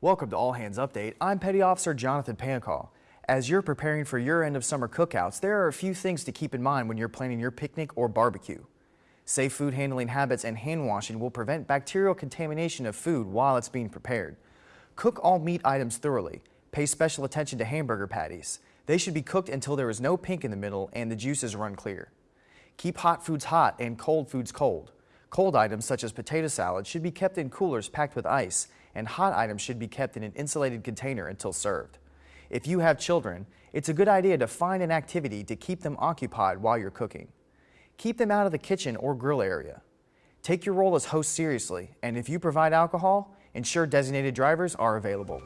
Welcome to All Hands Update. I'm Petty Officer Jonathan Pancall. As you're preparing for your end of summer cookouts, there are a few things to keep in mind when you're planning your picnic or barbecue. Safe food handling habits and hand washing will prevent bacterial contamination of food while it's being prepared. Cook all meat items thoroughly. Pay special attention to hamburger patties. They should be cooked until there is no pink in the middle and the juices run clear. Keep hot foods hot and cold foods cold. Cold items such as potato salad should be kept in coolers packed with ice, and hot items should be kept in an insulated container until served. If you have children, it's a good idea to find an activity to keep them occupied while you're cooking. Keep them out of the kitchen or grill area. Take your role as host seriously, and if you provide alcohol, ensure designated drivers are available.